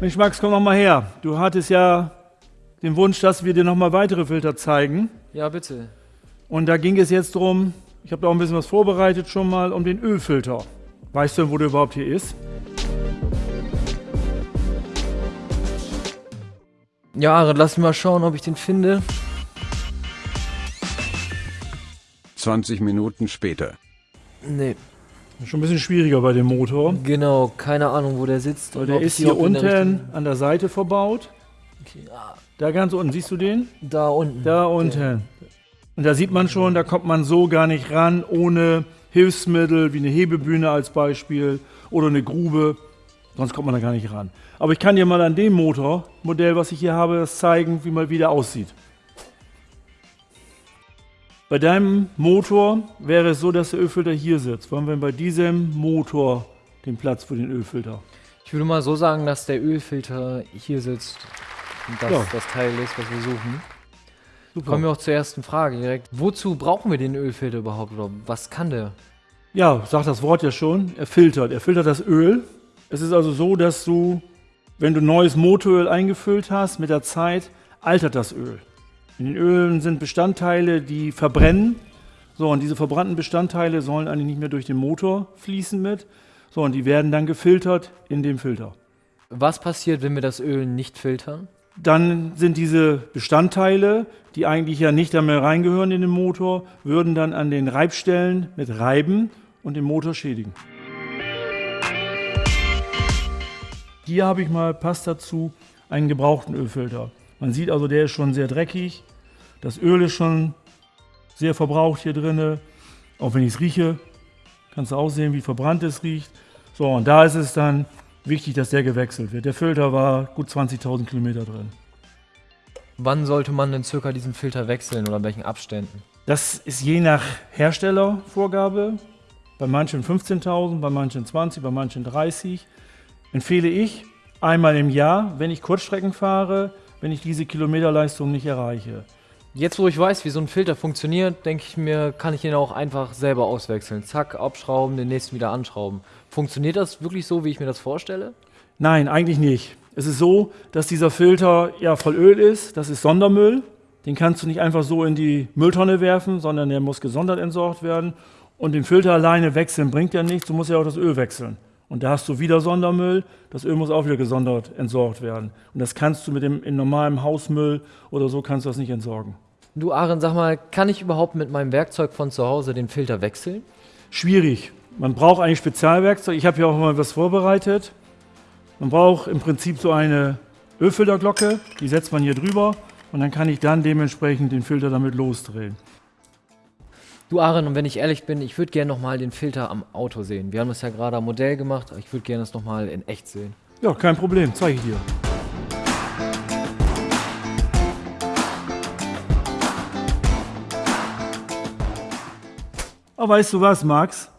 Mensch, Max, komm noch mal her. Du hattest ja den Wunsch, dass wir dir noch mal weitere Filter zeigen. Ja, bitte. Und da ging es jetzt drum, ich habe da auch ein bisschen was vorbereitet schon mal, um den Ölfilter. Weißt du, wo der überhaupt hier ist? Ja, lass mich mal schauen, ob ich den finde. 20 Minuten später. Nee, Schon ein bisschen schwieriger bei dem Motor. genau, keine Ahnung, wo der sitzt. Weil der ist hier der unten richtigen- an der Seite verbaut. Okay, ah, Da ganz unten, siehst du den? da unten. Da unten. Und da sieht man schon, da kommt man so gar nicht ran, ohne Hilfsmittel wie eine Hebebühne als Beispiel oder eine Grube. Sonst kommt man da gar nicht ran. Aber ich kann dir mal an dem Motormodell, was ich hier habe, das zeigen, wie mal wieder aussieht. Bei deinem Motor wäre es so, dass der Ölfilter hier sitzt. Wollen wir bei diesem Motor den Platz für den Ölfilter? Ich würde mal so sagen, dass der Ölfilter hier sitzt und das Ja. das Teil ist, was wir suchen. Super. Kommen wir auch zur ersten Frage direkt. Wozu brauchen wir den Ölfilter überhaupt? Oder was kann der? Ja, sagt das Wort ja schon. Er filtert. Er filtert das Öl. Es ist also so, dass du, wenn du neues Motoröl eingefüllt hast, mit der Zeit altert das Öl. In den Ölen sind Bestandteile, die verbrennen. So, und diese verbrannten Bestandteile sollen eigentlich nicht mehr durch den Motor fließen mit. So, und die werden dann gefiltert in dem Filter. Was passiert, wenn wir das Öl nicht filtern? Dann sind diese Bestandteile, die eigentlich ja nicht da mehr reingehören in den Motor, würden dann an den Reibstellen mit reiben und den Motor schädigen. Hier habe ich mal, passt dazu, einen gebrauchten Ölfilter. Man sieht also, der ist schon sehr dreckig. Das Öl ist schon sehr verbraucht hier drinne. Auch wenn ich es rieche, kannst du auch sehen, wie verbrannt es riecht. So, und da ist es dann wichtig, dass der gewechselt wird. Der Filter war gut 20.000 Kilometer drin. Wann sollte man denn circa diesen Filter wechseln oder in welchen Abständen? Das ist je nach Herstellervorgabe. Bei manchen 15.000, bei manchen 20, bei manchen 30. Empfehle ich einmal im Jahr, wenn ich Kurzstrecken fahre, wenn ich diese Kilometerleistung nicht erreiche. Jetzt, wo ich weiß, wie so ein Filter funktioniert, denke ich mir, kann ich ihn auch einfach selber auswechseln. Zack, abschrauben, den nächsten wieder anschrauben. Funktioniert das wirklich so, wie ich mir das vorstelle? Nein, eigentlich nicht. Es ist so, dass dieser Filter ja voll Öl ist. Das ist Sondermüll. Den kannst du nicht einfach so in die Mülltonne werfen, sondern der muss gesondert entsorgt werden. Und den Filter alleine wechseln bringt ja nichts. Du musst ja auch das Öl wechseln. Und da hast du wieder Sondermüll. Das Öl muss auch wieder gesondert entsorgt werden. Und das kannst du mit dem in normalem Hausmüll oder so kannst du das nicht entsorgen. Du, Aaron, sag mal, kann ich überhaupt mit meinem Werkzeug von zu Hause den Filter wechseln? Schwierig. Man braucht eigentlich Spezialwerkzeug. Ich habe hier auch mal was vorbereitet. Man braucht im Prinzip so eine Ölfilterglocke, die setzt man hier drüber und dann kann ich dann dementsprechend den Filter damit losdrehen. Du, Aaron, und wenn ich ehrlich bin, ich würde gerne nochmal den Filter am Auto sehen. Wir haben das ja gerade am Modell gemacht, aber ich würde gerne das nochmal in echt sehen. Ja, kein Problem, zeige ich dir. Aber weißt du was, Max?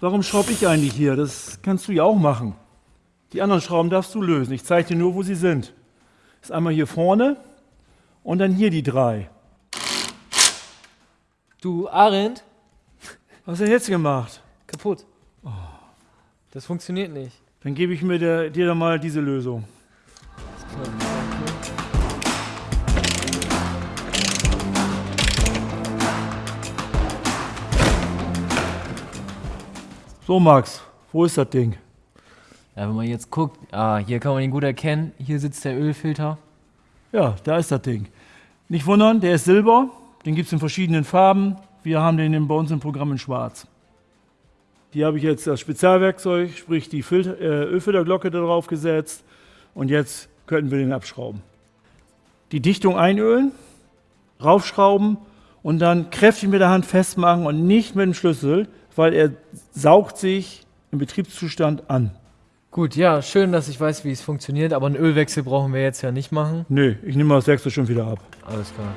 Warum schraube ich eigentlich hier? Das kannst du ja auch machen. Die anderen Schrauben darfst du lösen. Ich zeige dir nur, wo sie sind. Das ist einmal hier vorne und dann hier die drei. Du, Aaron, Was hast du denn jetzt gemacht? kaputt. Das funktioniert nicht. Dann gebe ich mir der, dir dann mal diese Lösung. So, Max, wo ist das Ding? Ja, wenn man jetzt guckt, ah, hier kann man ihn gut erkennen. Hier sitzt der Ölfilter. Ja, da ist das Ding. Nicht wundern, der ist silber. Den gibt es in verschiedenen Farben. Wir haben den in- bei uns im Programm in schwarz. Hier habe ich jetzt das Spezialwerkzeug, sprich die Filter, äh, Ölfilterglocke da drauf gesetzt. Und jetzt könnten wir den abschrauben. Die Dichtung einölen, raufschrauben und dann kräftig mit der Hand festmachen und nicht mit dem Schlüssel, weil er saugt sich im Betriebszustand an. Gut, ja, schön, dass ich weiß, wie es funktioniert, aber einen Ölwechsel brauchen wir jetzt ja nicht machen. Nö, ich nehme mal das Werkzeug schon wieder ab. Alles klar.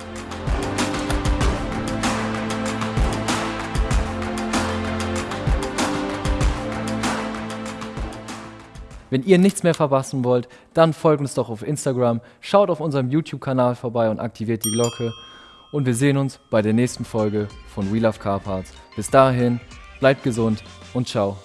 Wenn ihr nichts mehr verpassen wollt, dann folgt uns doch auf Instagram, schaut auf unserem YouTube-Kanal vorbei und aktiviert die Glocke. Und wir sehen uns bei der nächsten Folge von We Love Car Parts. Bis dahin, bleibt gesund und ciao.